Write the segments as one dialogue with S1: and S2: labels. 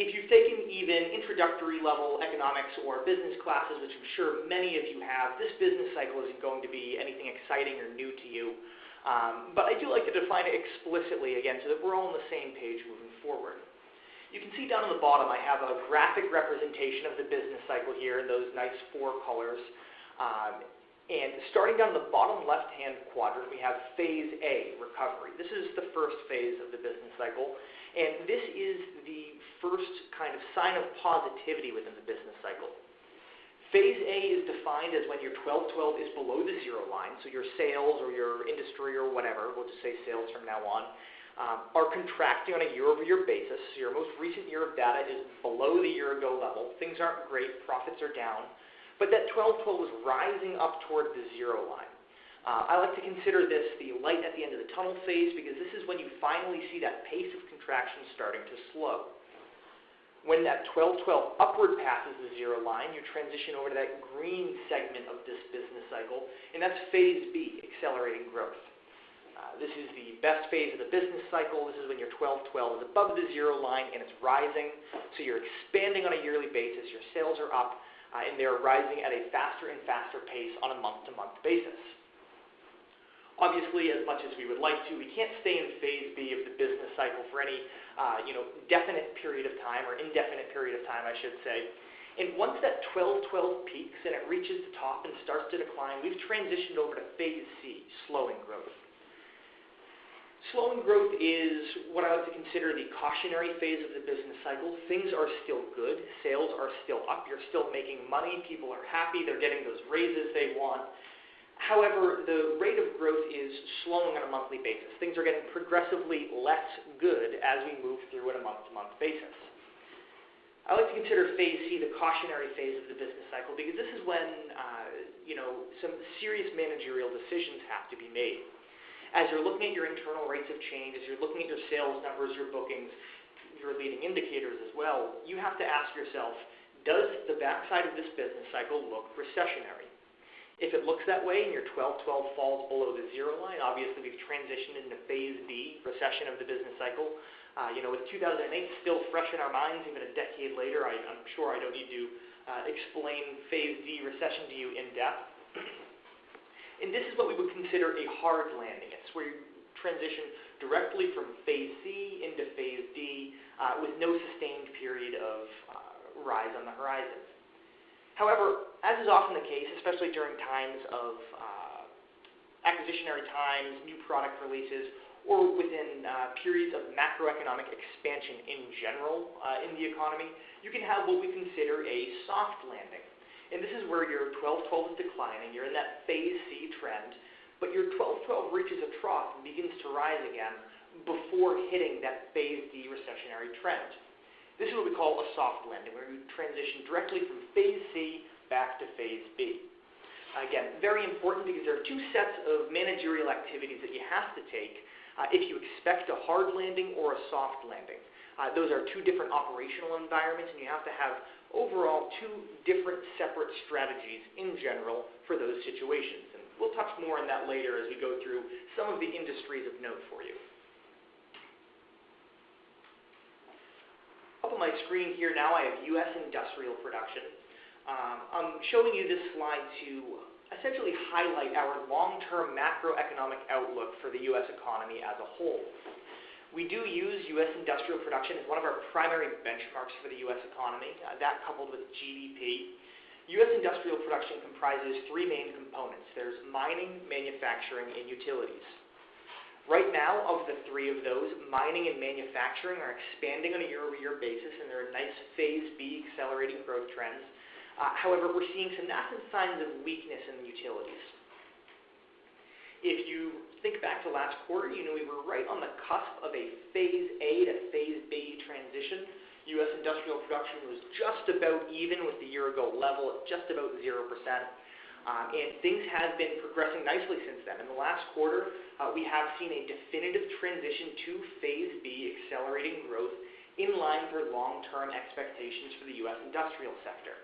S1: if you've taken even introductory level economics or business classes, which I'm sure many of you have, this business cycle isn't going to be anything exciting or new to you. Um, but I do like to define it explicitly again so that we're all on the same page moving forward. You can see down on the bottom I have a graphic representation of the business cycle here in those nice four colors. Um, and starting down the bottom left-hand quadrant, we have phase A, recovery. This is the first phase of the business cycle, and this is the first kind of sign of positivity within the business cycle. Phase A is defined as when your 1212 is below the zero line, so your sales or your industry or whatever, we'll just say sales from now on, um, are contracting on a year-over-year basis. So your most recent year of data is below the year-ago level. Things aren't great, profits are down. But that 1212 was rising up toward the zero line. Uh, I like to consider this the light at the end of the tunnel phase because this is when you finally see that pace of contraction starting to slow. When that 12-12 upward passes the zero line, you transition over to that green segment of this business cycle, and that's phase B, accelerating growth. Uh, this is the best phase of the business cycle. This is when your 12-12 is above the zero line and it's rising. So you're expanding on a yearly basis. Your sales are up uh, and they're rising at a faster and faster pace on a month-to-month basis. Obviously, as much as we would like to, we can't stay in phase B of the business cycle for any uh, you know, definite period of time, or indefinite period of time, I should say. And once that 12-12 peaks and it reaches the top and starts to decline, we've transitioned over to phase C, slowing growth. Slowing growth is what I like to consider the cautionary phase of the business cycle. Things are still good. Sales are still up. You're still making money. People are happy. They're getting those raises they want. However, the rate of growth is slowing on a monthly basis. Things are getting progressively less good as we move through on a month-to-month basis. I like to consider phase C the cautionary phase of the business cycle because this is when uh, you know some serious managerial decisions have to be made as you're looking at your internal rates of change, as you're looking at your sales numbers, your bookings, your leading indicators as well, you have to ask yourself, does the backside of this business cycle look recessionary? If it looks that way and your 12-12 falls below the zero line, obviously we've transitioned into phase B, recession of the business cycle. Uh, you know, with 2008 still fresh in our minds, even a decade later, I, am sure I don't need to uh, explain phase D recession to you in depth. And this is what we would consider a hard landing. It's where you transition directly from phase C into phase D uh, with no sustained period of uh, rise on the horizon. However, as is often the case, especially during times of uh, acquisitionary times, new product releases, or within uh, periods of macroeconomic expansion in general uh, in the economy, you can have what we consider a soft landing. And this is where your 12-12 is declining. You're in that phase C trend, but your 12-12 reaches a trough and begins to rise again before hitting that phase D recessionary trend. This is what we call a soft landing, where you transition directly from phase C back to phase B. Again, very important because there are two sets of managerial activities that you have to take uh, if you expect a hard landing or a soft landing. Uh, those are two different operational environments, and you have to have overall two different separate strategies in general for those situations. And we'll touch more on that later as we go through some of the industries of note for you. Up on my screen here now I have U.S. industrial production. Um, I'm showing you this slide to essentially highlight our long-term macroeconomic outlook for the U.S. economy as a whole. We do use U.S. industrial production as one of our primary benchmarks for the U.S. economy, uh, that coupled with GDP. U.S. industrial production comprises three main components. There's mining, manufacturing, and utilities. Right now, of the three of those, mining and manufacturing are expanding on a year-over-year basis, and they're nice phase B accelerating growth trends. Uh, however, we're seeing some nascent signs of weakness in the utilities. If you think back to last quarter, you know we were right on the cusp of a phase A to phase B transition. U.S. industrial production was just about even with the year-ago level at just about 0%. Um, and things have been progressing nicely since then. In the last quarter, uh, we have seen a definitive transition to phase B accelerating growth in line with long-term expectations for the U.S. industrial sector.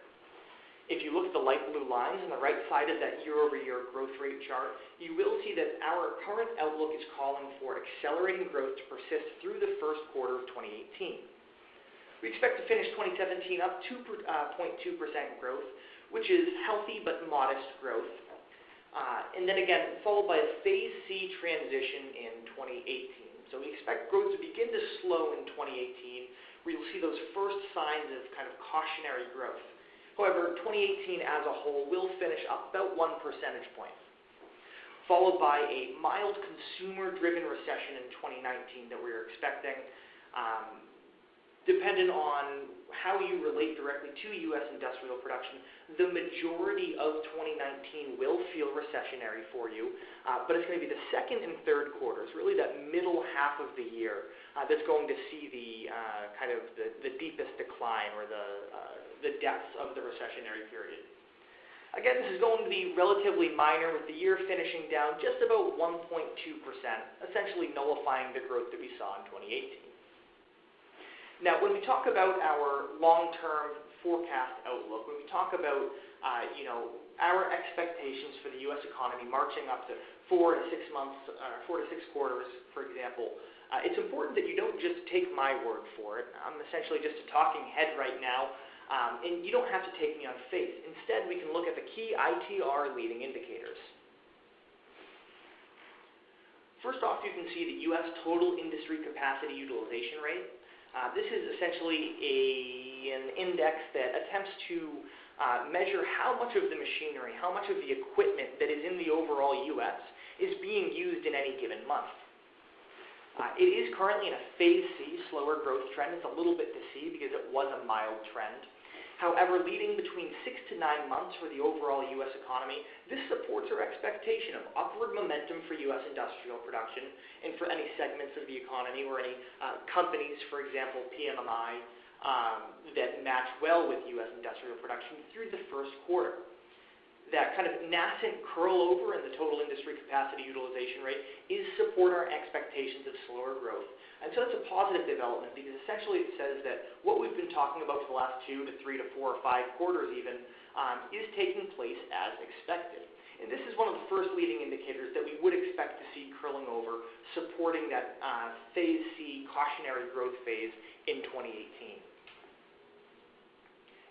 S1: If you look at the light blue lines on the right side of that year-over-year growth rate chart, you will see that our current outlook is calling for accelerating growth to persist through the first quarter of 2018. We expect to finish 2017 up 2.2% growth, which is healthy but modest growth. Uh, and then again, followed by a Phase C transition in 2018. So we expect growth to begin to slow in 2018, where you'll see those first signs of kind of cautionary growth. However, 2018 as a whole will finish up about 1 percentage point, followed by a mild consumer-driven recession in 2019 that we're expecting. Um, Dependent on how you relate directly to U.S. industrial production, the majority of 2019 will feel recessionary for you, uh, but it's going to be the second and third quarters, really that middle half of the year, uh, that's going to see the uh, kind of the deepest decline or the depths of the recessionary period. Again, this is going to be relatively minor, with the year finishing down just about 1.2%, essentially nullifying the growth that we saw in 2018. Now, when we talk about our long-term forecast outlook, when we talk about, uh, you know, our expectations for the U.S. economy marching up to four to six months, uh, four to six quarters, for example, uh, it's important that you don't just take my word for it. I'm essentially just a talking head right now, um, and you don't have to take me on faith. Instead, we can look at the key ITR leading indicators. First off, you can see the U.S. total industry capacity utilization rate. Uh, this is essentially an index that attempts to uh, measure how much of the machinery, how much of the equipment that is in the overall U.S. is being used in any given month. Uh, it is currently in a Phase C, slower growth trend. It's a little bit to see because it was a mild trend. However, leading between six to nine months for the overall U.S. economy, this supports our expectation of upward momentum for U.S. industrial production and for any segments of the economy or any uh, companies, for example, PMI, um, that match well with U.S. industrial production through the first quarter. That kind of nascent curl over in the total industry capacity utilization rate is support our expectations of slower growth. And so that's a positive development because essentially it says that what we've been talking about for the last 2 to 3 to 4 or 5 quarters even um, is taking place as expected. And this is one of the first leading indicators that we would expect to see curling over, supporting that uh, Phase C cautionary growth phase in 2018.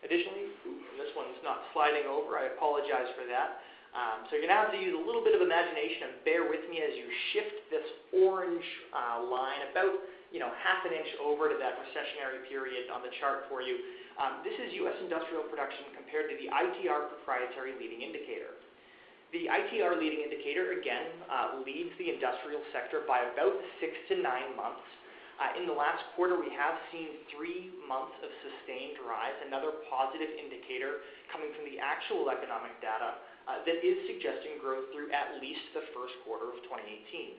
S1: Additionally, this one's not sliding over. I apologize for that. Um, so you're going to have to use a little bit of imagination and bear with me as you shift this orange uh, line about, you know, half an inch over to that recessionary period on the chart for you. Um, this is U.S. industrial production compared to the ITR proprietary leading indicator. The ITR leading indicator, again, uh, leads the industrial sector by about six to nine months. Uh, in the last quarter, we have seen 3 months of sustained rise, another positive indicator coming from the actual economic data, uh, that is suggesting growth through at least the first quarter of 2018.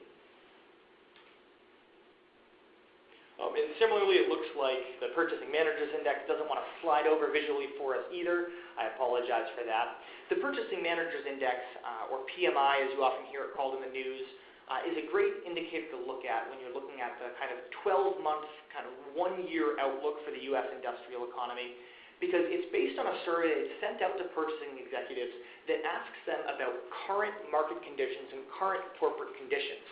S1: Um, and similarly, it looks like the Purchasing Managers' Index doesn't want to slide over visually for us either. I apologize for that. The Purchasing Managers' Index, uh, or PMI, as you often hear it called in the news, Uh, is a great indicator to look at when you're looking at the kind of 12-month, kind of one-year outlook for the U.S. industrial economy, because it's based on a survey that's sent out to purchasing executives that asks them about current market conditions and current corporate conditions.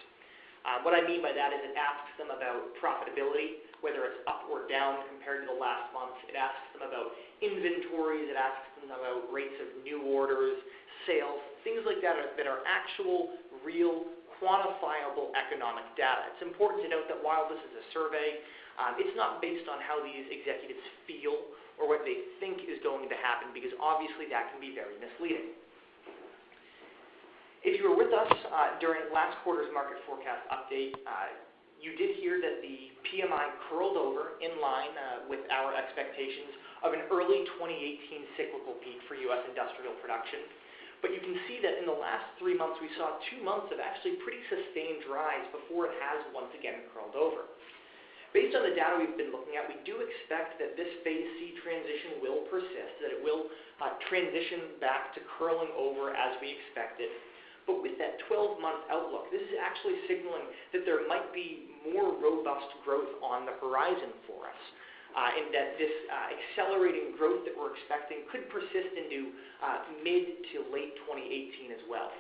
S1: Uh, what I mean by that is it asks them about profitability, whether it's up or down compared to the last month. It asks them about inventories. It asks them about rates of new orders, sales, things like that, that are actual, real, quantifiable economic data. It's important to note that while this is a survey, um, it's not based on how these executives feel or what they think is going to happen, because obviously, that can be very misleading. If you were with us uh, during last quarter's market forecast update, uh, you did hear that the PMI curled over in line uh, with our expectations of an early 2018 cyclical peak for U.S. industrial production. But you can see that in the last three months, we saw two months of actually pretty sustained rise before it has once again curled over. Based on the data we've been looking at, we do expect that this Phase C transition will persist, that it will uh, transition back to curling over as we expected. But with that 12-month outlook, this is actually signaling that there might be more robust growth on the horizon for us, and that this accelerating growth that we're expecting could persist into mid to late 2018 as well.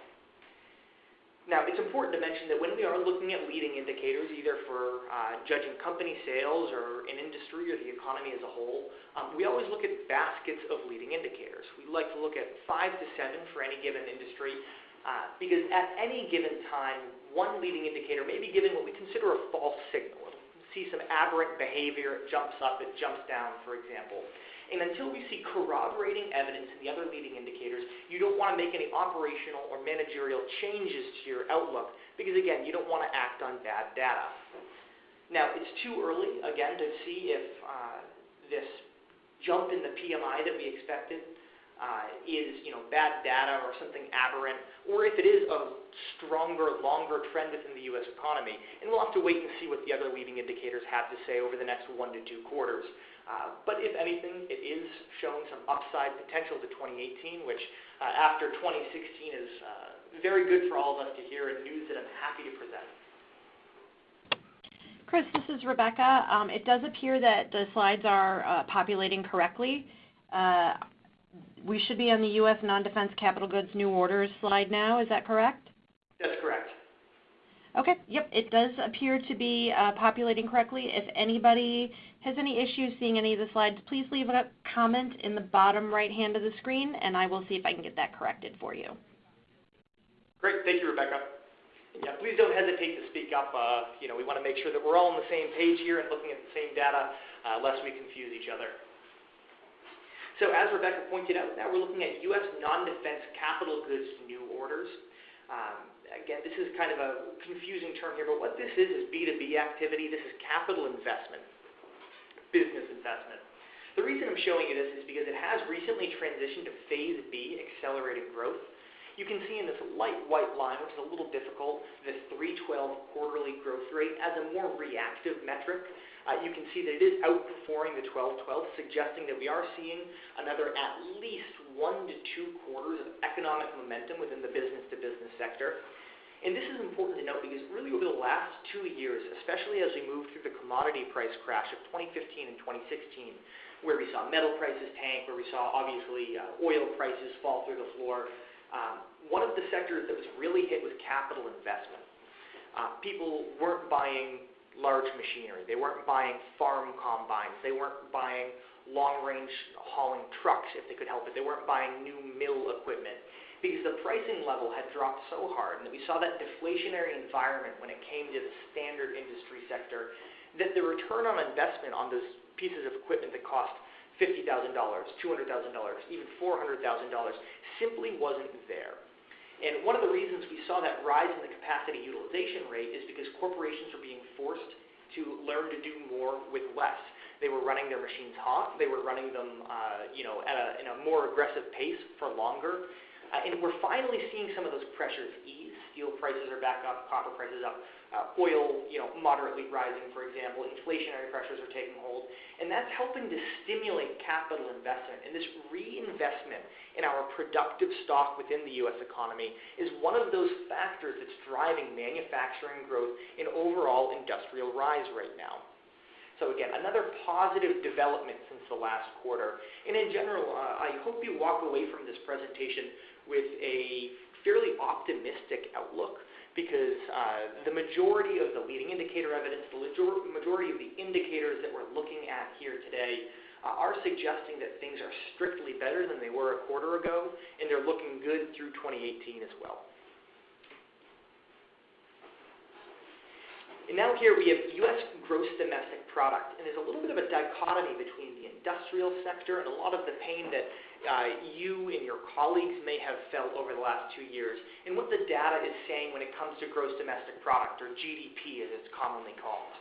S1: Now, it's important to mention that when we are looking at leading indicators, either for uh, judging company sales or an industry or the economy as a whole, um, we always look at baskets of leading indicators. We like to look at five to seven for any given industry uh, because at any given time, one leading indicator may be giving what we consider a false signal. See some aberrant behavior, it jumps up, it jumps down, for example. And until we see corroborating evidence in the other leading indicators, you don't want to make any operational or managerial changes to your outlook because, again, you don't want to act on bad data. Now, it's too early, again, to see if uh, this jump in the PMI that we expected uh, is you know bad data or something aberrant, or if it is a stronger, longer trend within the U.S. economy. And we'll have to wait and see what the other leading indicators have to say over the next one to two quarters. Uh, but if anything, it is showing some upside potential to 2018, which uh, after 2016 is uh, very good for all of us to hear and news that I'm happy to present.
S2: Chris, this is Rebecca. Um, it does appear that the slides are uh, populating correctly. Uh, we should be on the U.S. non-defense capital goods new orders slide now. Is that correct?
S1: That's correct.
S2: Okay. Yep, it does appear to be uh, populating correctly. If anybody has any issues seeing any of the slides, please leave a comment in the bottom right hand of the screen, and I will see if I can get that corrected for you.
S1: Great. Thank you, Rebecca. Yeah, please don't hesitate to speak up. Uh, you know, we want to make sure that we're all on the same page here and looking at the same data, uh, lest we confuse each other. So as Rebecca pointed out, now we're looking at U.S. non-defense capital goods new orders. Um, again, this is kind of a confusing term here, but what this is is B2B activity. This is capital investment, business investment. The reason I'm showing you this is because it has recently transitioned to Phase B, accelerated growth. You can see in this light white line, which is a little difficult, this 312 quarterly growth rate as a more reactive metric. Uh, you can see that it is outperforming the 12-12, suggesting that we are seeing another at least one to two quarters of economic momentum within the business-to-business sector. And this is important to note because really over the last two years, especially as we moved through the commodity price crash of 2015 and 2016, where we saw metal prices tank, where we saw obviously uh, oil prices fall through the floor, um, one of the sectors that was really hit was capital investment. Uh, people weren't buying large machinery. They weren't buying farm combines. They weren't buying long-range hauling trucks if they could help it. They weren't buying new mill equipment because the pricing level had dropped so hard and we saw that deflationary environment when it came to the standard industry sector that the return on investment on those pieces of equipment that cost $50,000, $200,000, even $400,000 simply wasn't there. And one of the reasons we saw that rise in the capacity utilization rate is because corporations are being forced to learn to do more with less. They were running their machines hot. They were running them, uh, you know, at a, in a more aggressive pace for longer. Uh, and we're finally seeing some of those pressures ease. Steel prices are back up, copper prices up, uh, oil, you know, moderately rising, for example. Inflationary pressures are taking hold, and that's helping to stimulate capital investment. And this reinvestment in our productive stock within the U.S. economy is one of those factors that's driving manufacturing growth and overall industrial rise right now. So again, another positive development since the last quarter. And in general, uh, I hope you walk away from this presentation with a fairly optimistic outlook because uh, the majority of the leading indicator evidence, the majority of the indicators that we're looking at here today uh, are suggesting that things are strictly better than they were a quarter ago, and they're looking good through 2018 as well. And now here we have U.S. gross domestic product, and there's a little bit of a dichotomy between the industrial sector and a lot of the pain that uh, you and your colleagues may have felt over the last two years, and what the data is saying when it comes to gross domestic product, or GDP as it's commonly called.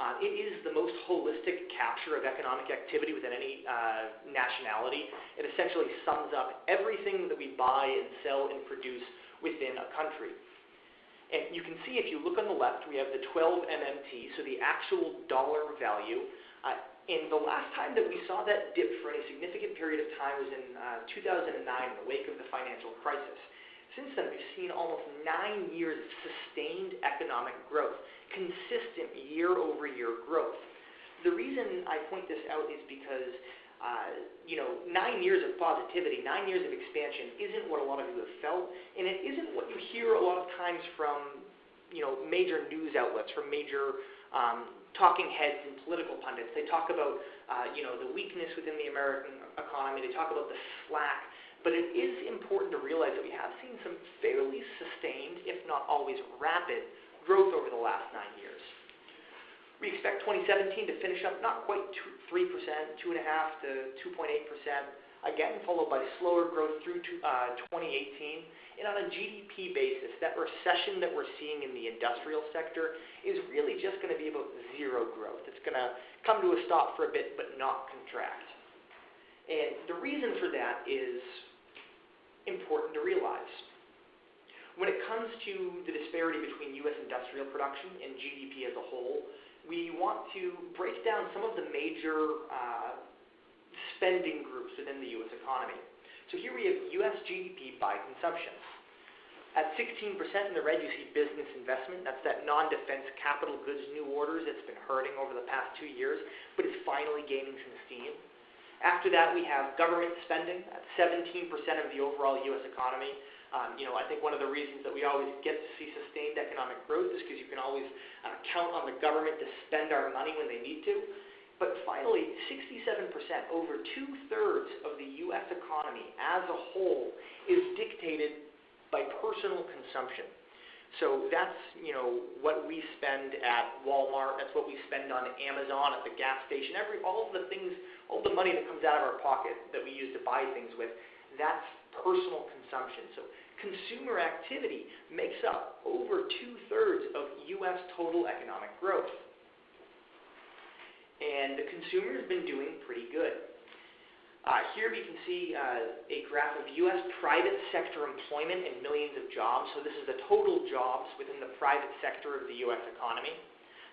S1: Uh, it is the most holistic capture of economic activity within any uh, nationality. It essentially sums up everything that we buy and sell and produce within a country. And you can see if you look on the left, we have the 12 MMT, so the actual dollar value. Uh, and the last time that we saw that dip for any significant period of time was in uh, 2009 in the wake of the financial crisis. Since then, we've seen almost nine years of sustained economic growth, consistent year-over-year growth. The reason I point this out is because uh, you know, nine years of positivity, nine years of expansion isn't what a lot of you have felt, and it isn't what you hear a lot of times from, you know, major news outlets, from major um, talking heads and political pundits. They talk about, uh, you know, the weakness within the American economy. They talk about the slack. But it is important to realize that we have seen some fairly sustained, if not always rapid, growth over the last nine years. We expect 2017 to finish up not quite 3%, 2.5 to 2.8%, again followed by slower growth through uh, 2018. And on a GDP basis, that recession that we're seeing in the industrial sector is really just going to be about zero growth. It's going to come to a stop for a bit, but not contract. And the reason for that is important to realize. When it comes to the disparity between U.S. industrial production and GDP as a whole, we want to break down some of the major uh, spending groups within the U.S. economy. So here we have U.S. GDP by consumption. At 16% in the red, you see business investment. That's that non-defense capital goods new orders that's been hurting over the past two years, but is finally gaining some steam. After that, we have government spending at 17% of the overall U.S. economy. Um, you know, I think one of the reasons that we always get to see sustained economic growth is because you can always uh, count on the government to spend our money when they need to. But finally, 67%, over two-thirds of the U.S. economy as a whole is dictated by personal consumption. So that's, you know, what we spend at Walmart, that's what we spend on Amazon, at the gas station, every, all of the things, all the money that comes out of our pocket that we use to buy things with, that's personal consumption. So consumer activity makes up over two-thirds of U.S. total economic growth. And the consumer has been doing pretty good. Uh, here we can see uh, a graph of U.S. private sector employment and millions of jobs. So this is the total jobs within the private sector of the U.S. economy.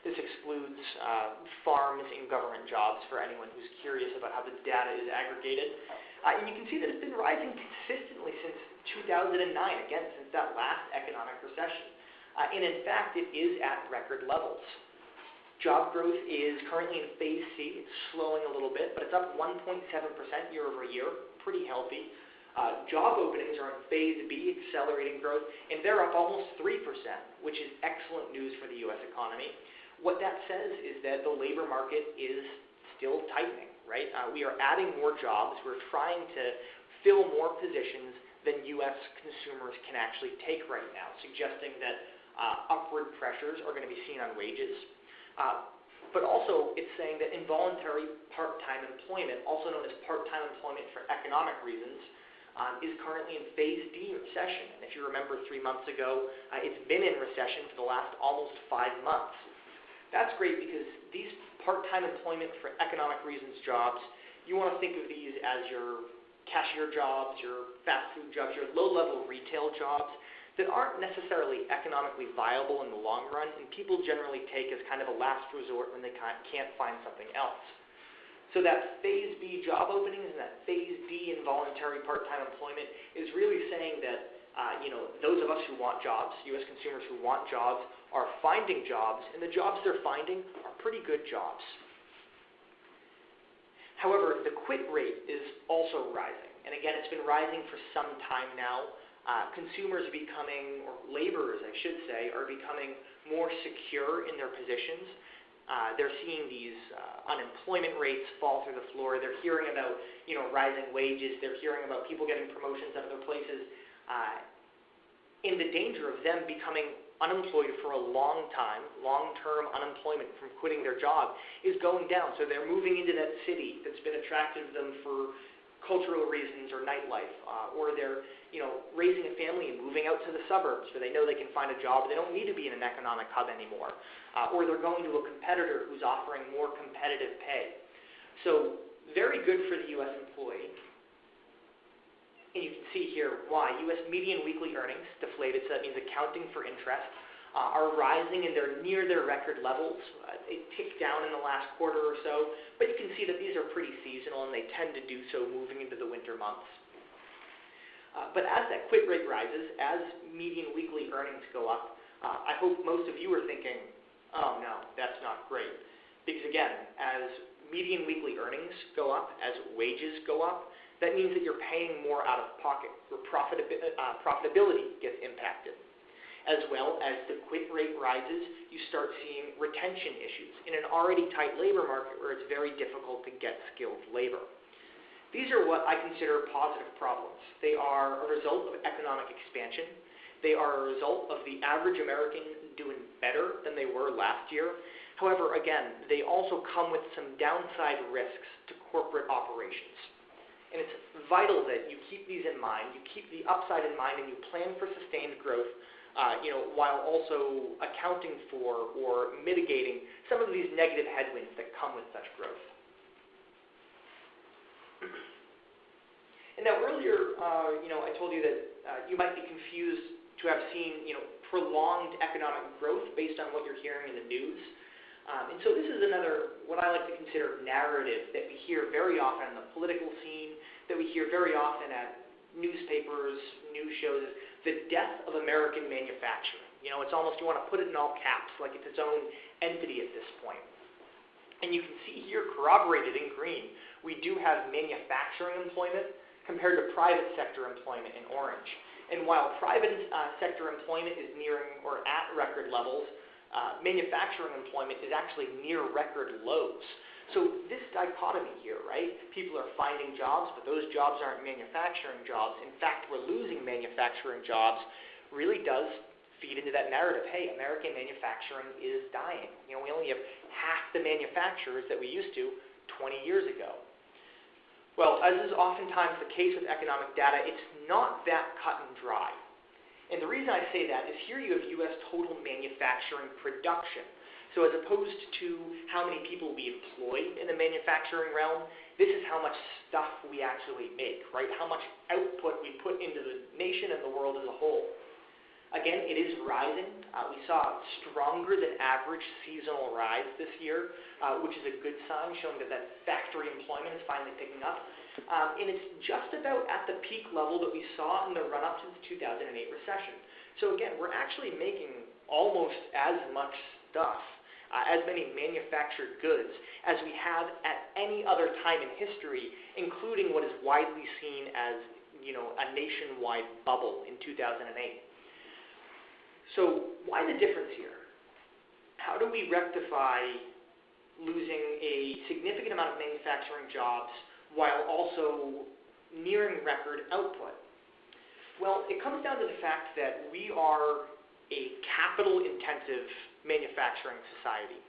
S1: This excludes uh, farms and government jobs for anyone who's curious about how the data is aggregated. Uh, and you can see that it's been rising consistently since 2009, again, since that last economic recession. Uh, and in fact, it is at record levels. Job growth is currently in phase C. It's slowing a little bit, but it's up 1.7% year over year, pretty healthy. Uh, job openings are in phase B, accelerating growth, and they're up almost 3%, which is excellent news for the U.S. economy. What that says is that the labor market is still tightening right? Uh, we are adding more jobs. We're trying to fill more positions than U.S. consumers can actually take right now, suggesting that uh, upward pressures are going to be seen on wages. Uh, but also, it's saying that involuntary part-time employment, also known as part-time employment for economic reasons, um, is currently in phase D recession. And if you remember three months ago, uh, it's been in recession for the last almost five months. That's great because these part-time employment for economic reasons jobs, you want to think of these as your cashier jobs, your fast food jobs, your low-level retail jobs that aren't necessarily economically viable in the long run, and people generally take as kind of a last resort when they can't find something else. So that phase B job openings and that phase D involuntary part-time employment is really saying that uh, you know, those of us who want jobs, U.S. consumers who want jobs, are finding jobs, and the jobs they're finding are pretty good jobs. However, the quit rate is also rising. And again, it's been rising for some time now. Uh, consumers are becoming, or laborers, I should say, are becoming more secure in their positions. Uh, they're seeing these uh, unemployment rates fall through the floor. They're hearing about, you know, rising wages. They're hearing about people getting promotions at other places uh, in the danger of them becoming unemployed for a long time, long-term unemployment from quitting their job is going down. So they're moving into that city that's been attractive to them for cultural reasons or nightlife, uh, or they're you know raising a family and moving out to the suburbs where they know they can find a job. They don't need to be in an economic hub anymore, uh, or they're going to a competitor who's offering more competitive pay. So very good for the U.S. employee and you can see here why. U.S. median weekly earnings deflated, so that means accounting for interest, uh, are rising and they're near their record levels. Uh, they ticked down in the last quarter or so, but you can see that these are pretty seasonal and they tend to do so moving into the winter months. Uh, but as that quit rate rises, as median weekly earnings go up, uh, I hope most of you are thinking, oh no, that's not great. Because again, as median weekly earnings go up, as wages go up, that means that you're paying more out of pocket. Your uh, profitability gets impacted. As well as the quit rate rises, you start seeing retention issues in an already tight labor market where it's very difficult to get skilled labor. These are what I consider positive problems. They are a result of economic expansion. They are a result of the average American doing better than they were last year. However, again, they also come with some downside risks to corporate operations. And it's vital that you keep these in mind, you keep the upside in mind, and you plan for sustained growth, uh, you know, while also accounting for or mitigating some of these negative headwinds that come with such growth. And now earlier, uh, you know, I told you that uh, you might be confused to have seen, you know, prolonged economic growth based on what you're hearing in the news. Um, and so this is another, what I like to consider narrative that we hear very often in the political scene, that we hear very often at newspapers, news shows, the death of American manufacturing. You know, it's almost, you want to put it in all caps, like it's its own entity at this point. And you can see here corroborated in green, we do have manufacturing employment compared to private sector employment in orange. And while private uh, sector employment is nearing or at record levels, uh, manufacturing employment is actually near record lows. So this dichotomy here, right? People are finding jobs, but those jobs aren't manufacturing jobs. In fact, we're losing manufacturing jobs really does feed into that narrative. Hey, American manufacturing is dying. You know, we only have half the manufacturers that we used to 20 years ago. Well, as is oftentimes the case with economic data, it's not that cut and dry. And the reason I say that is here you have U.S. total manufacturing production. So as opposed to how many people we employ in the manufacturing realm, this is how much stuff we actually make, right? How much output we put into the nation and the world as a whole. Again, it is rising. Uh, we saw stronger than average seasonal rise this year, uh, which is a good sign, showing that that factory employment is finally picking up. Um, and it's just about at the peak level that we saw in the run-up to the 2008 recession. So again, we're actually making almost as much stuff, uh, as many manufactured goods, as we have at any other time in history, including what is widely seen as you know, a nationwide bubble in 2008. So why the difference here? How do we rectify losing a significant amount of manufacturing jobs while also nearing record output? Well, it comes down to the fact that we are a capital intensive manufacturing society.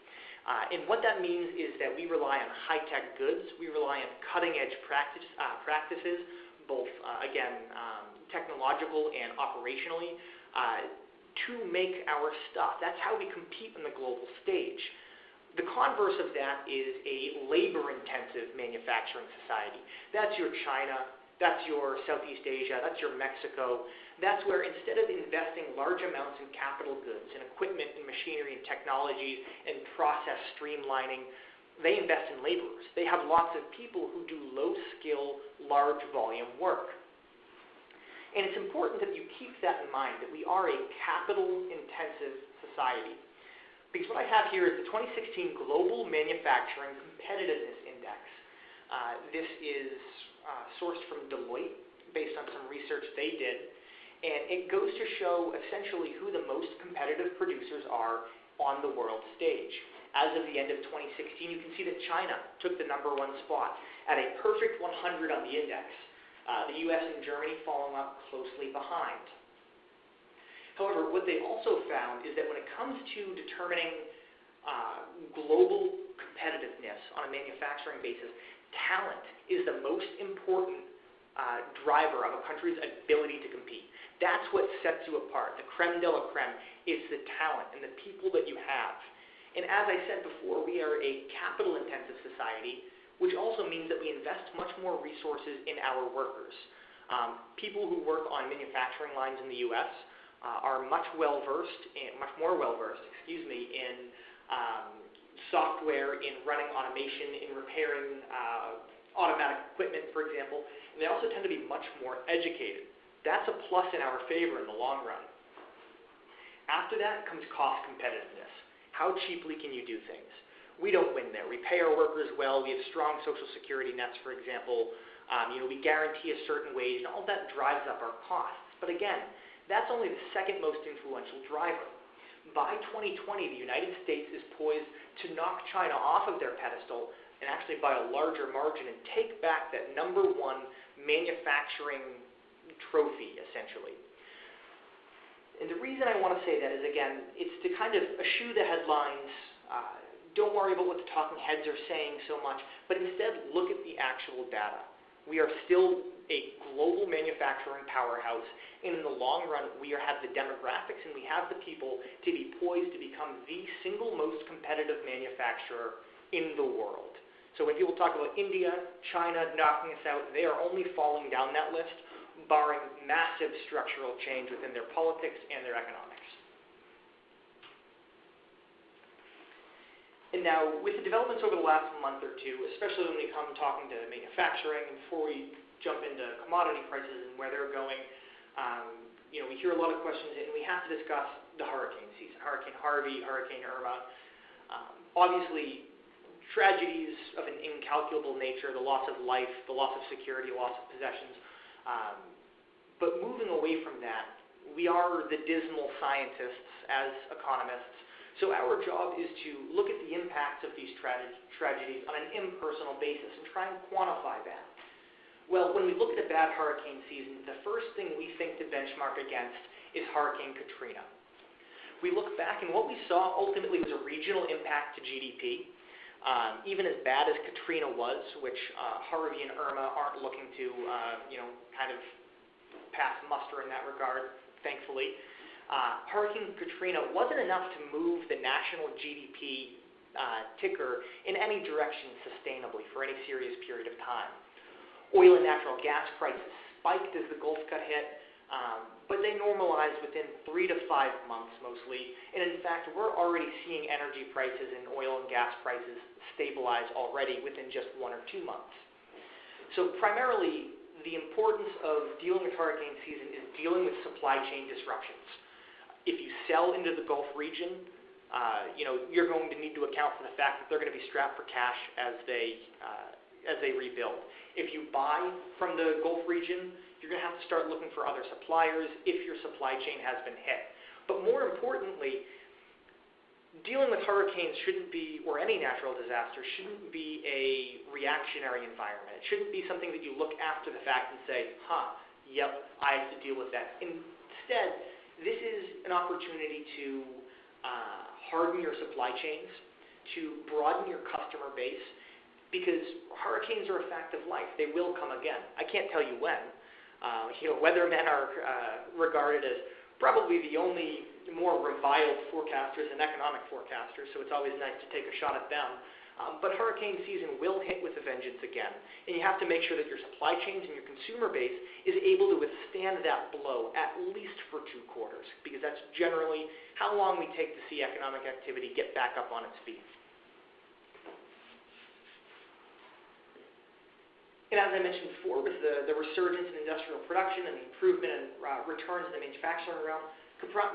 S1: Uh, and what that means is that we rely on high tech goods, we rely on cutting edge practice, uh, practices, both, uh, again, um, technological and operationally, uh, to make our stuff. That's how we compete on the global stage. The converse of that is a labor-intensive manufacturing society. That's your China, that's your Southeast Asia, that's your Mexico. That's where instead of investing large amounts in capital goods and equipment and machinery and technology and process streamlining, they invest in laborers. They have lots of people who do low-skill, large-volume work. And it's important that you keep that in mind, that we are a capital-intensive society. Because what I have here is the 2016 Global Manufacturing Competitiveness Index. Uh, this is uh, sourced from Deloitte based on some research they did. And it goes to show essentially who the most competitive producers are on the world stage. As of the end of 2016, you can see that China took the number one spot at a perfect 100 on the index. Uh, the US and Germany following up closely behind. However, what they also found is that when it comes to determining uh, global competitiveness on a manufacturing basis, talent is the most important uh, driver of a country's ability to compete. That's what sets you apart. The creme de la creme is the talent and the people that you have. And as I said before, we are a capital intensive society, which also means that we invest much more resources in our workers. Um, people who work on manufacturing lines in the U.S uh, are much well versed, much more well versed, excuse me, in um, software, in running automation, in repairing uh, automatic equipment, for example. And they also tend to be much more educated. That's a plus in our favor in the long run. After that comes cost competitiveness. How cheaply can you do things? we don't win there. We pay our workers well. We have strong social security nets, for example. Um, you know, we guarantee a certain wage, and all that drives up our costs. But again, that's only the second most influential driver. By 2020, the United States is poised to knock China off of their pedestal and actually by a larger margin and take back that number one manufacturing trophy, essentially. And the reason I want to say that is, again, it's to kind of eschew the headlines. Uh, don't worry about what the talking heads are saying so much, but instead look at the actual data. We are still a global manufacturing powerhouse, and in the long run, we have the demographics and we have the people to be poised to become the single most competitive manufacturer in the world. So when people talk about India, China knocking us out, they are only falling down that list, barring massive structural change within their politics and their economics. And now, with the developments over the last month or two, especially when we come talking to manufacturing, and before we jump into commodity prices and where they're going, um, you know, we hear a lot of questions, and we have to discuss the hurricane season, Hurricane Harvey, Hurricane Irma. Um, obviously, tragedies of an incalculable nature, the loss of life, the loss of security, loss of possessions. Um, but moving away from that, we are the dismal scientists as economists. So our job is to look at the impacts of these tra tragedies on an impersonal basis and try and quantify that. Well, when we look at a bad hurricane season, the first thing we think to benchmark against is Hurricane Katrina. We look back and what we saw ultimately was a regional impact to GDP. Um, even as bad as Katrina was, which uh, Harvey and Irma aren't looking to, uh, you know, kind of pass muster in that regard, thankfully. Uh, Hurricane Katrina wasn't enough to move the national GDP uh, ticker in any direction sustainably for any serious period of time. Oil and natural gas prices spiked as the Gulf got hit. Um, but they normalize within three to five months mostly. And in fact, we're already seeing energy prices and oil and gas prices stabilize already within just one or two months. So primarily, the importance of dealing with hurricane season is dealing with supply chain disruptions. If you sell into the Gulf region, uh, you know, you're going to need to account for the fact that they're going to be strapped for cash as they, uh, as they rebuild. If you buy from the Gulf region, you're going to have to start looking for other suppliers if your supply chain has been hit. But more importantly, dealing with hurricanes shouldn't be, or any natural disaster, shouldn't be a reactionary environment. It shouldn't be something that you look after the fact and say, huh, yep, I have to deal with that. Instead, this is an opportunity to uh, harden your supply chains, to broaden your customer base, because hurricanes are a fact of life. They will come again. I can't tell you when, uh, you know, weathermen are uh, regarded as probably the only more reviled forecasters and economic forecasters, so it's always nice to take a shot at them. Um, but hurricane season will hit with a vengeance again, and you have to make sure that your supply chains and your consumer base is able to withstand that blow at least for two quarters, because that's generally how long we take to see economic activity get back up on its feet. And as I mentioned before, with the, the resurgence in industrial production and the improvement in uh, returns in the manufacturing realm,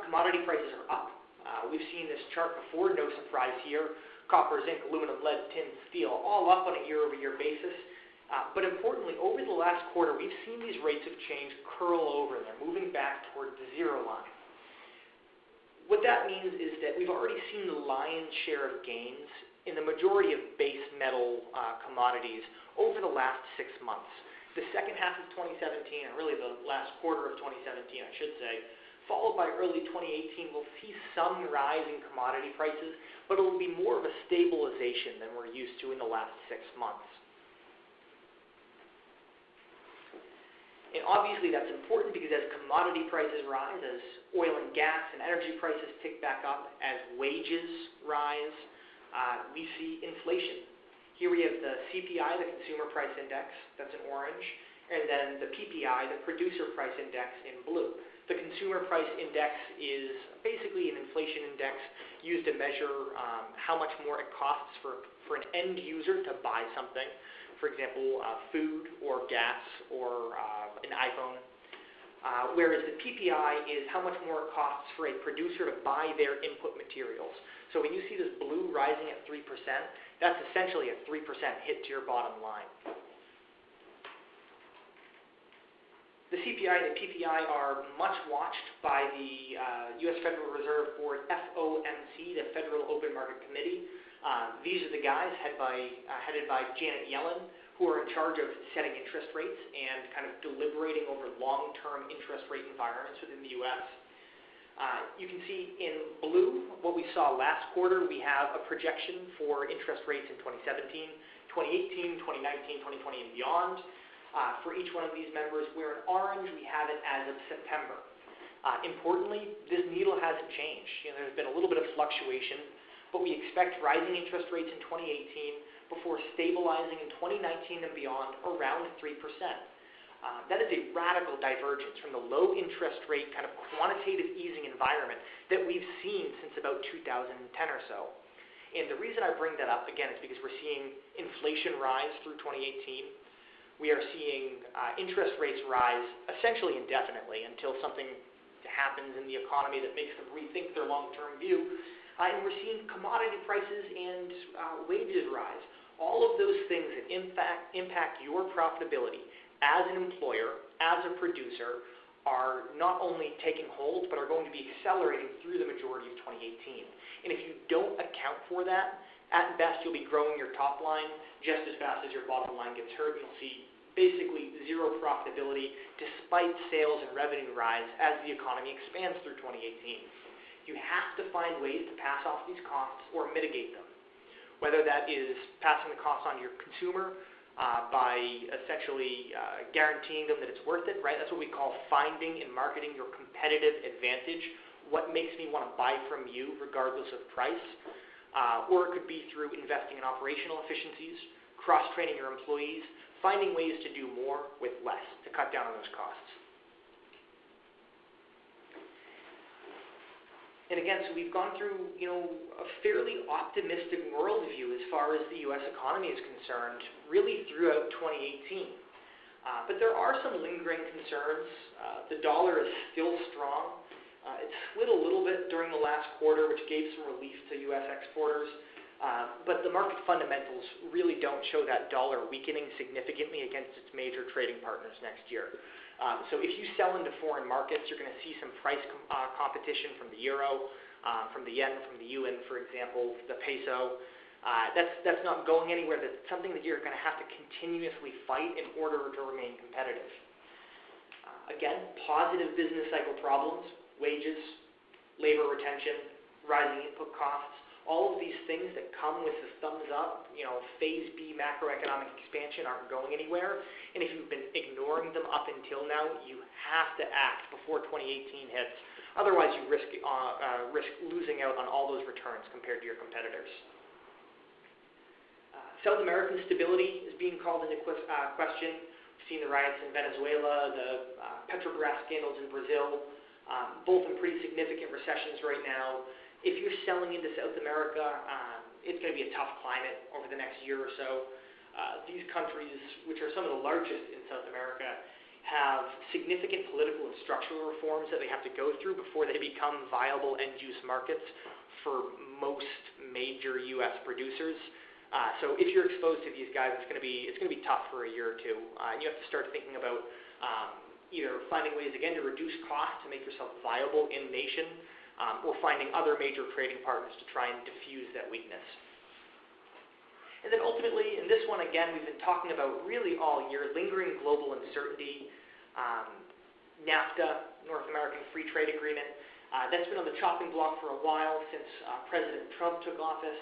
S1: commodity prices are up. Uh, we've seen this chart before, no surprise here. Copper, zinc, aluminum, lead, tin, steel, all up on a year-over-year basis. Uh, but importantly, over the last quarter, we've seen these rates of change curl over, they're moving back toward the zero line. What that means is that we've already seen the lion's share of gains in the majority of base metal uh, commodities over the last six months. The second half of 2017, and really the last quarter of 2017, I should say, followed by early 2018, we'll see some rise in commodity prices, but it will be more of a stabilization than we're used to in the last six months. And obviously that's important because as commodity prices rise, as oil and gas and energy prices tick back up, as wages rise, uh, we see inflation. Here we have the CPI, the Consumer Price Index, that's in orange, and then the PPI, the Producer Price Index, in blue. The Consumer Price Index is basically an inflation index used to measure um, how much more it costs for, for an end user to buy something, for example, uh, food or gas or uh, an iPhone. Uh, whereas the PPI is how much more it costs for a producer to buy their input materials. So when you see this blue rising at 3%, that's essentially a 3% hit to your bottom line. The CPI and the PPI are much watched by the uh, U.S. Federal Reserve Board FOMC, the Federal Open Market Committee. Uh, these are the guys headed by, uh, headed by Janet Yellen, who are in charge of setting interest rates and kind of deliberating over long-term interest rate environments within the U.S. Uh, you can see in blue what we saw last quarter. We have a projection for interest rates in 2017, 2018, 2019, 2020, and beyond uh, for each one of these members, where in orange we have it as of September. Uh, importantly, this needle hasn't changed. There's been a little bit of fluctuation, but we expect rising interest rates in 2018 before stabilizing in 2019 and beyond around 3%. Uh, that is a radical divergence from the low interest rate kind of quantitative easing environment that we've seen since about 2010 or so. And the reason I bring that up, again, is because we're seeing inflation rise through 2018 we are seeing uh, interest rates rise essentially indefinitely until something happens in the economy that makes them rethink their long-term view. Uh, and we're seeing commodity prices and uh, wages rise. All of those things that impact, impact your profitability as an employer, as a producer, are not only taking hold, but are going to be accelerating through the majority of 2018. And if you don't account for that, at best you'll be growing your top line just as fast as your bottom line gets hurt. You'll see basically zero profitability despite sales and revenue rise as the economy expands through 2018. You have to find ways to pass off these costs or mitigate them, whether that is passing the costs on to your consumer uh, by essentially uh, guaranteeing them that it's worth it, right? That's what we call finding and marketing your competitive advantage. What makes me want to buy from you regardless of price? Uh, or it could be through investing in operational efficiencies, cross-training your employees, finding ways to do more with less to cut down on those costs. And again, so we've gone through, you know, a fairly optimistic worldview as far as the U.S. economy is concerned, really throughout 2018. Uh, but there are some lingering concerns. Uh, the dollar is still strong. Uh, it slid a little bit during the last quarter, which gave some relief to U.S. exporters. Uh, but the market fundamentals really don't show that dollar weakening significantly against its major trading partners next year. Um, so if you sell into foreign markets, you're going to see some price uh, competition from the euro, uh, from the yen, from the yuan, for example, the peso. Uh, that's, that's not going anywhere. That's something that you're going to have to continuously fight in order to remain competitive. Again, positive business cycle problems, wages, labor retention, rising input costs, all of these things that come with the thumbs up, you know, phase B macroeconomic expansion aren't going anywhere. And if you've been ignoring them up until now, you have to act before 2018 hits. Otherwise, you risk, uh, uh, risk losing out on all those returns compared to your competitors. Uh, South American stability is being called into qu- uh, question. We've seen the riots in Venezuela, the uh, Petrobras scandals in Brazil, um, both in pretty significant recessions right now. If you're selling into South America, um, it's going to be a tough climate over the next year or so. Uh, these countries, which are some of the largest in South America, have significant political and structural reforms that they have to go through before they become viable end-use markets for most major U.S. producers. Uh, so if you're exposed to these guys, it's going to be it's going to be tough for a year or two, uh, and you have to start thinking about um, either finding ways again to reduce costs to make yourself viable in nation, um, or finding other major trading partners to try and diffuse that weakness. And then ultimately, in this one again, we've been talking about really all year, lingering global uncertainty, um, NAFTA, North American Free Trade Agreement. Uh, that's been on the chopping block for a while since uh, President Trump took office.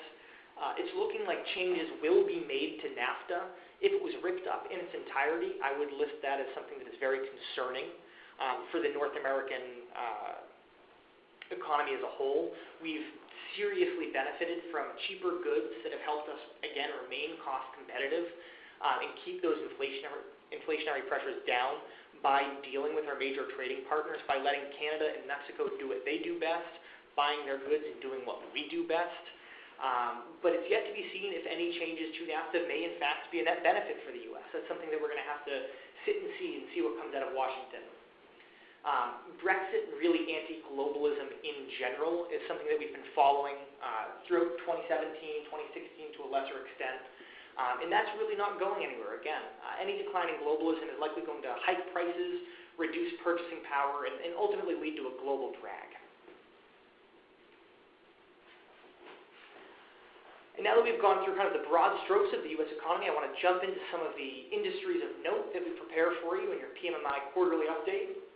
S1: Uh, it's looking like changes will be made to NAFTA. If it was ripped up in its entirety, I would list that as something that is very concerning um, for the North American uh, economy as a whole. We've seriously benefited from cheaper goods that have helped us, again, remain cost competitive uh, and keep those inflationary, inflationary pressures down by dealing with our major trading partners, by letting Canada and Mexico do what they do best, buying their goods and doing what we do best. Um, but it's yet to be seen if any changes to NAFTA may in fact be a net benefit for the U.S. That's something that we're going to have to sit and see and see what comes out of Washington. Um, Brexit really anti-globalism in general is something that we've been following uh, throughout 2017, 2016 to a lesser extent. Um, and that's really not going anywhere. Again, uh, any decline in globalism is likely going to hike prices, reduce purchasing power, and, and ultimately lead to a global drag. And now that we've gone through kind of the broad strokes of the U.S. economy, I want to jump into some of the industries of note that we prepare for you in your PMMI quarterly update.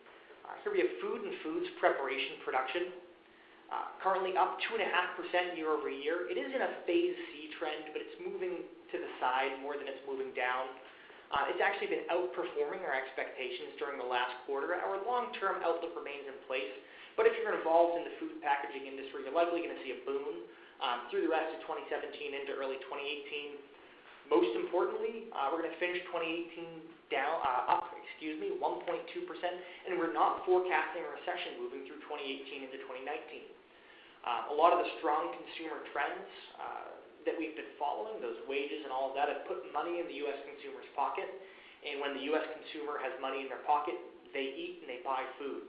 S1: Here we have food and foods preparation production, uh, currently up 2.5% year over year. It is in a phase C trend, but it's moving to the side more than it's moving down. Uh, it's actually been outperforming our expectations during the last quarter. Our long-term outlook remains in place, but if you're involved in the food packaging industry, you're likely going to see a boom um, through the rest of 2017 into early 2018. Most importantly, uh, we're going to finish 2018 down uh, up, excuse me, 1.2 percent, and we're not forecasting a recession moving through 2018 into 2019. Uh, a lot of the strong consumer trends that we've been following, those wages and all of that, have put money in the U.S. consumer's pocket. And when the U.S. consumer has money in their pocket, they eat and they buy food.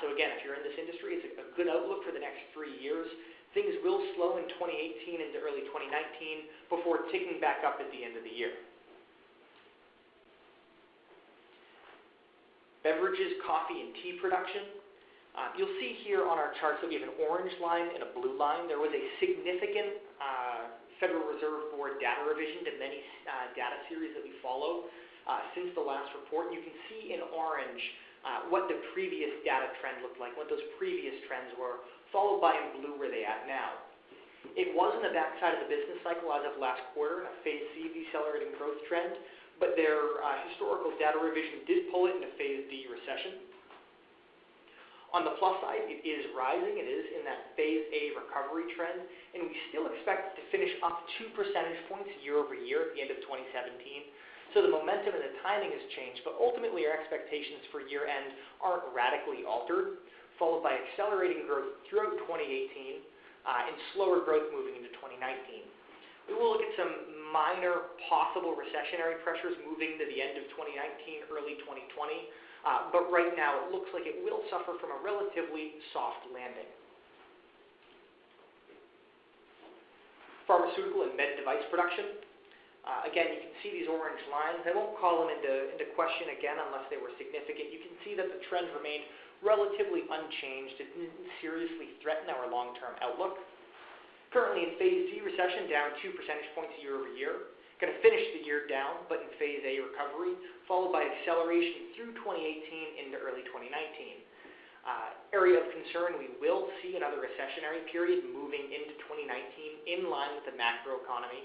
S1: So again, if you're in this industry, it's a good outlook for the next three years. Things will slow in 2018 into early 2019 before ticking back up at the end of the year. Beverages, coffee, and tea production. Uh, you'll see here on our charts that we have an orange line and a blue line. There was a significant uh, Federal Reserve Board data revision to many uh, data series that we follow uh, since the last report. You can see in orange uh, what the previous data trend looked like, what those previous trends were followed by in blue where they at now. It was in the backside of the business cycle as of last quarter, a phase C decelerating growth trend, but their uh, historical data revision did pull it into phase D recession. On the plus side, it is rising. It is in that phase A recovery trend, and we still expect to finish up 2 percentage points year over year at the end of 2017. So the momentum and the timing has changed, but ultimately our expectations for year end aren't radically altered followed by accelerating growth throughout 2018 uh, and slower growth moving into 2019. We will look at some minor possible recessionary pressures moving to the end of 2019, early 2020, uh, but right now it looks like it will suffer from a relatively soft landing. Pharmaceutical and med device production. Uh, again, you can see these orange lines. I won't call them into, into question again unless they were significant. You can see that the trend remained relatively unchanged. It didn't seriously threaten our long-term outlook. Currently in phase D recession, down 2 percentage points year over year. Going to finish the year down, but in phase A recovery, followed by acceleration through 2018 into early 2019. Uh, area of concern, we will see another recessionary period moving into 2019 in line with the macro economy.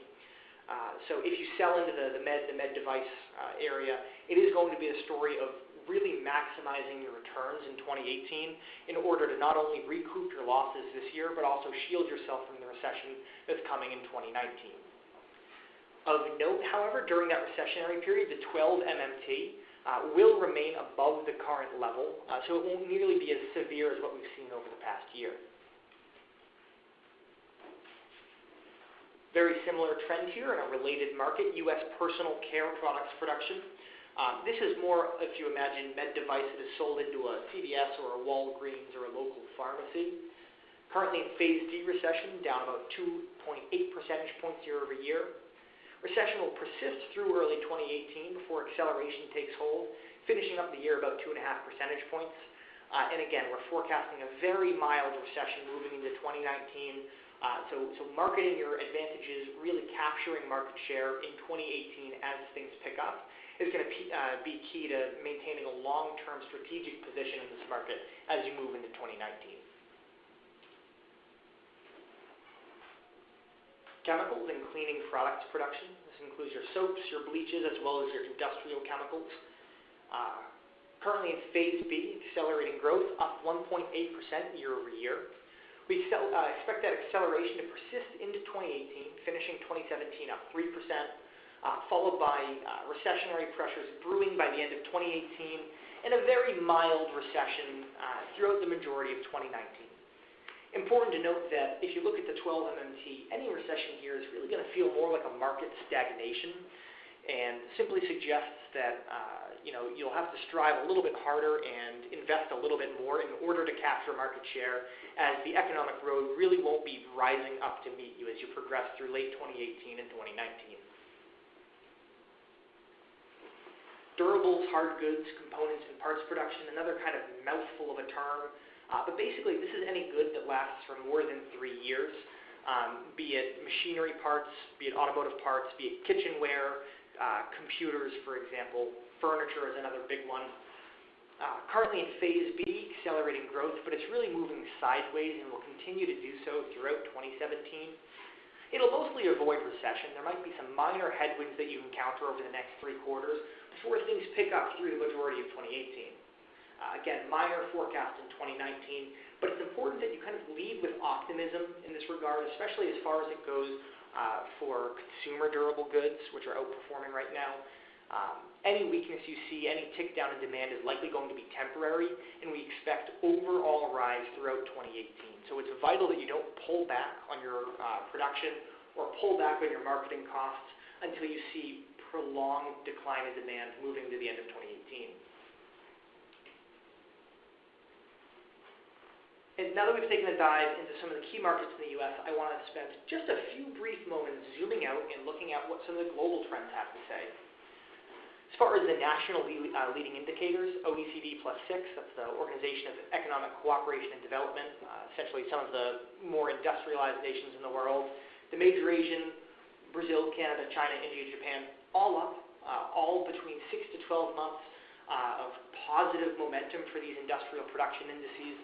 S1: Uh, so if you sell into the, the med, the med device uh, area, it is going to be a story of really maximizing your returns in 2018 in order to not only recoup your losses this year, but also shield yourself from the recession that's coming in 2019. Of note, however, during that recessionary period, the 12 MMT uh, will remain above the current level, uh, so it won't nearly be as severe as what we've seen over the past year. Very similar trend here in a related market, U.S. personal care products production. Um, this is more, if you imagine, med device that is sold into a CVS or a Walgreens or a local pharmacy. Currently in phase D recession, down about 2.8 percentage points year over year. Recession will persist through early 2018 before acceleration takes hold, finishing up the year about 2.5 percentage points. Uh, and again, we're forecasting a very mild recession moving into 2019. Uh, so, so marketing your advantages, really capturing market share in 2018 as things pick up is going to uh, be key to maintaining a long-term strategic position in this market as you move into 2019. Chemicals and cleaning products production. This includes your soaps, your bleaches, as well as your industrial chemicals. Uh, currently in phase B, accelerating growth, up 1.8% year over year. We uh, expect that acceleration to persist into 2018, finishing 2017 up 3%, uh, followed by uh, recessionary pressures brewing by the end of 2018, and a very mild recession uh, throughout the majority of 2019. Important to note that if you look at the 12 MMT, any recession here is really going to feel more like a market stagnation. and simply suggests that uh, you know you'll have to strive a little bit harder and invest a little bit more in order to capture market share, as the economic road really won't be rising up to meet you as you progress through late 2018 and 2019. Durables, hard goods, components, and parts production, another kind of mouthful of a term. Uh, but basically, this is any good that lasts for more than three years, um, be it machinery parts, be it automotive parts, be it kitchenware, uh, computers, for example. Furniture is another big one. Uh, currently in phase B, accelerating growth, but it's really moving sideways and will continue to do so throughout 2017. It'll mostly avoid recession. There might be some minor headwinds that you encounter over the next three quarters before things pick up through the majority of 2018. Uh, again, minor forecast in 2019, but it's important that you kind of lead with optimism in this regard, especially as far as it goes uh, for consumer durable goods, which are outperforming right now. Um, any weakness you see, any tick down in demand is likely going to be temporary, and we expect overall rise throughout 2018. So it's vital that you don't pull back on your uh, production or pull back on your marketing costs until you see prolonged decline in demand moving to the end of 2018. And now that we've taken a dive into some of the key markets in the U.S., I want to spend just a few brief moments zooming out and looking at what some of the global trends have to say. As far as the national uh, leading indicators, OECD plus six, that's the Organization of Economic Cooperation and Development, uh, essentially some of the more industrialized nations in the world. The major Asian, Brazil, Canada, China, India, Japan, all up, uh, all between 6 to 12 months uh, of positive momentum for these industrial production indices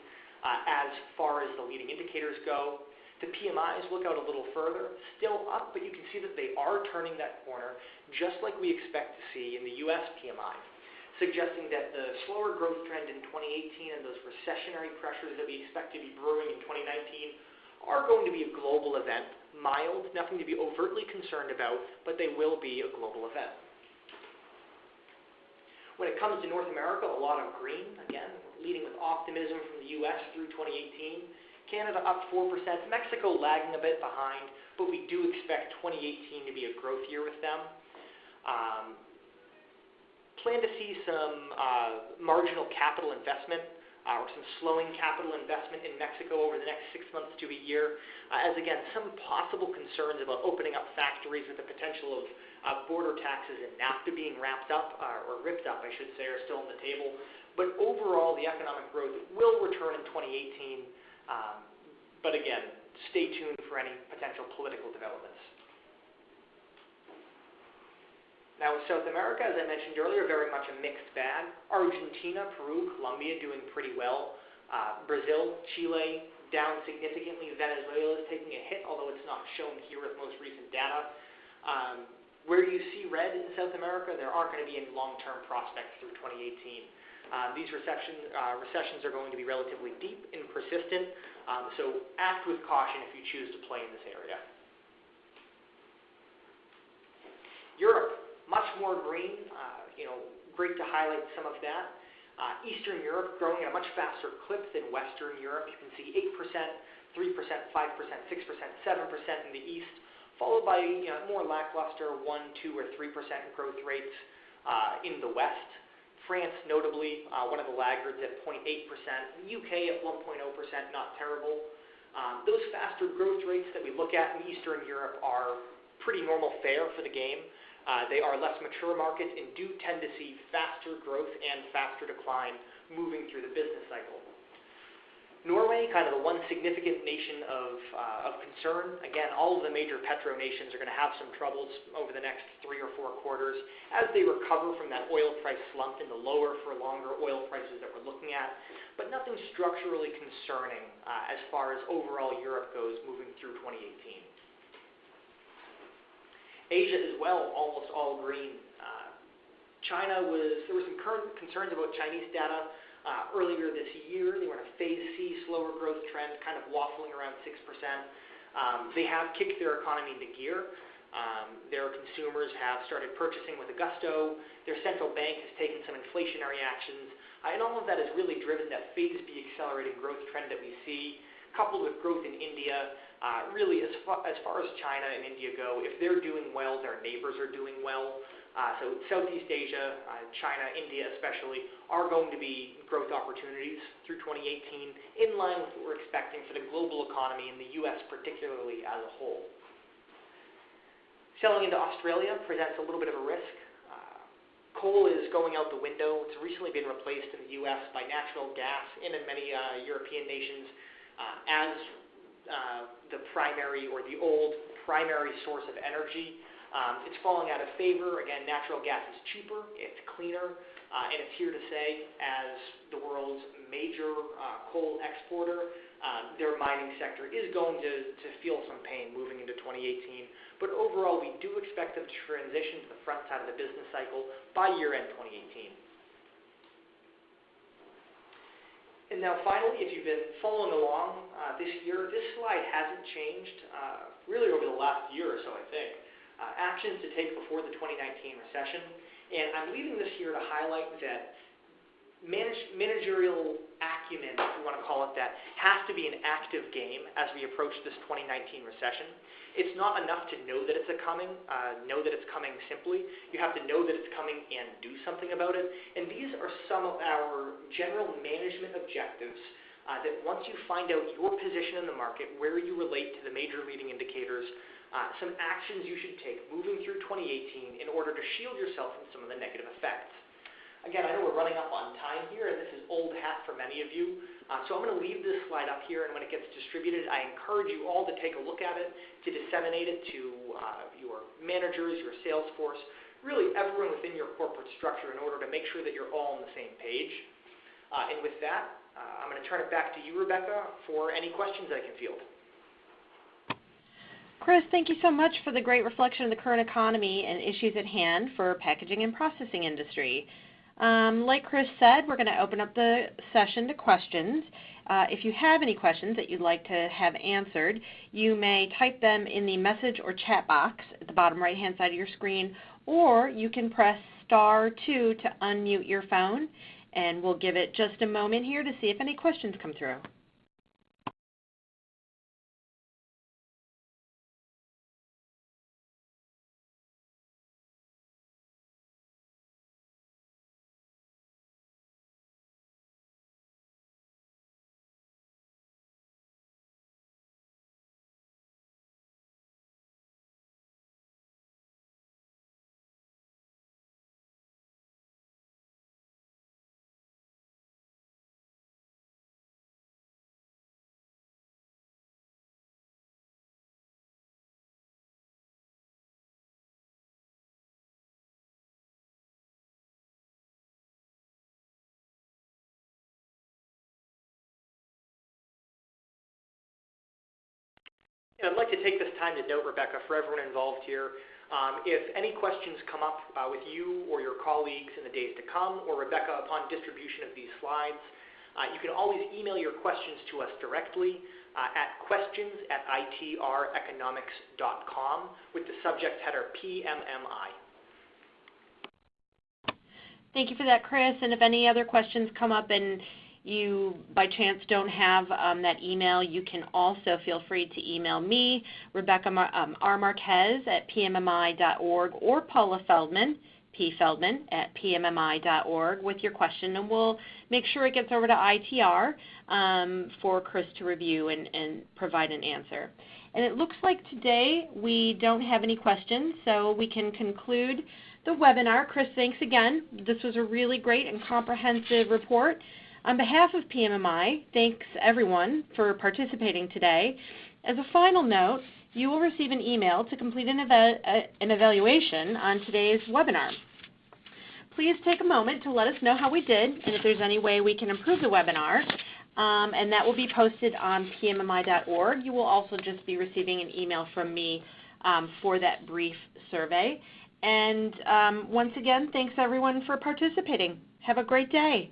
S1: uh, as far as the leading indicators go. The PMIs look out a little further, still up, but you can see that they are turning that corner, just like we expect to see in the U.S. PMI, suggesting that the slower growth trend in 2018 and those recessionary pressures that we expect to be brewing in 2019 are going to be a global event, mild, nothing to be overtly concerned about, but they will be a global event. When it comes to North America, a lot of green, again, leading with optimism from the U.S. through 2018. Canada up 4%, Mexico lagging a bit behind, but we do expect 2018 to be a growth year with them. Um, plan to see some uh, marginal capital investment uh, or some slowing capital investment in Mexico over the next six months to a year, uh, as again, some possible concerns about opening up factories with the potential of uh, border taxes and NAFTA being wrapped up, uh, or ripped up, I should say, are still on the table. But overall, the economic growth will return in 2018. Um, but again, stay tuned for any potential political developments. Now, with South America, as I mentioned earlier, very much a mixed bag. Argentina, Peru, Colombia doing pretty well. Uh, Brazil, Chile down significantly. Venezuela is taking a hit, although it's not shown here with most recent data. Um, where you see red in South America, there aren't going to be any long-term prospects through 2018. Um, these recession, uh, recessions are going to be relatively deep and persistent, um, so act with caution if you choose to play in this area. Europe, much more green. Uh, you know, great to highlight some of that. Uh, Eastern Europe growing at a much faster clip than Western Europe. You can see 8%, 3%, 5%, 6%, 7% in the East, followed by you know, more lackluster 1, 2, or 3% growth rates uh, in the West. France, notably, uh, one of the laggards at 0.8%. UK at 1.0%, not terrible. Um, those faster growth rates that we look at in Eastern Europe are pretty normal fare for the game. Uh, they are less mature markets and do tend to see faster growth and faster decline moving through the business cycle. Norway, kind of the one significant nation of, uh, of concern. Again, all of the major petro nations are going to have some troubles over the next three or four quarters as they recover from that oil price slump in the lower for longer oil prices that we're looking at. But nothing structurally concerning uh, as far as overall Europe goes moving through 2018. Asia as well, almost all green. Uh, China was, there were some current concerns about Chinese data earlier this year. They were in a phase C slower growth trend, kind of waffling around 6%. Um, they have kicked their economy into gear. Um, their consumers have started purchasing with a gusto. Their central bank has taken some inflationary actions. Uh, and all of that has really driven that phase B accelerating growth trend that we see, coupled with growth in India. Uh, really, as far, as far as China and India go, if they're doing well, their neighbors are doing well. Uh, so Southeast Asia, uh, China, India especially, are going to be growth opportunities through 2018, in line with what we're expecting for the global economy and the U.S. particularly as a whole. Selling into Australia presents a little bit of a risk. Uh, coal is going out the window. It's recently been replaced in the U.S. by natural gas and in many uh, European nations uh, as uh, the primary or the old primary source of energy. Um, it's falling out of favor. Again, natural gas is cheaper, it's cleaner, uh, and it's here to stay as the world's major uh, coal exporter. Uh, their mining sector is going to, to feel some pain moving into 2018. But overall, we do expect them to transition to the front side of the business cycle by year-end 2018. And now finally, if you've been following along uh, this year, this slide hasn't changed uh, really over the last year or so, I think. Uh, actions to take before the 2019 recession. And I'm leaving this here to highlight that manage, managerial acumen, if you want to call it that, has to be an active game as we approach this 2019 recession. It's not enough to know that it's a coming, uh, know that it's coming simply. You have to know that it's coming and do something about it. And these are some of our general management objectives uh, that once you find out your position in the market, where you relate to the major leading indicators, uh, some actions you should take moving through 2018 in order to shield yourself from some of the negative effects. Again, I know we're running up on time here, and this is old hat for many of you. Uh, so I'm going to leave this slide up here, and when it gets distributed, I encourage you all to take a look at it, to disseminate it to uh, your managers, your sales force, really everyone within your corporate structure in order to make sure that you're all on the same page. Uh, and with that, uh, I'm going to turn it back to you, Rebecca, for any questions I can field.
S2: Chris, thank you so much for the great reflection of the current economy and issues at hand for packaging and processing industry. Um, like Chris said, we're going to open up the session to questions. Uh, if you have any questions that you'd like to have answered, you may type them in the message or chat box at the bottom right hand side of your screen, or you can press star 2 to unmute your phone, and we'll give it just a moment here to see if any questions come through.
S1: And I'd like to take this time to note, Rebecca, for everyone involved here, um, if any questions come up uh, with you or your colleagues in the days to come, or Rebecca upon distribution of these slides, uh, you can always email your questions to us directly uh, at questions at itreconomics.com with the subject header PMMI.
S2: Thank you for that, Chris. And if any other questions come up and you by chance don't have um, that email, you can also feel free to email me, Rebecca Mar um, R. Marquez at pmmi.org or Paula Feldman, P. Feldman at pmmi.org with your question, and we'll make sure it gets over to ITR um, for Chris to review and, and provide an answer. And it looks like today we don't have any questions, so we can conclude the webinar. Chris, thanks again. This was a really great and comprehensive report. On behalf of PMMI, thanks everyone for participating today. As a final note, you will receive an email to complete an, eva an evaluation on today's webinar. Please take a moment to let us know how we did and if there's any way we can improve the webinar. Um, and that will be posted on pmmi.org. You will also just be receiving an email from me um, for that brief survey. And um, once again, thanks everyone for participating. Have a great day.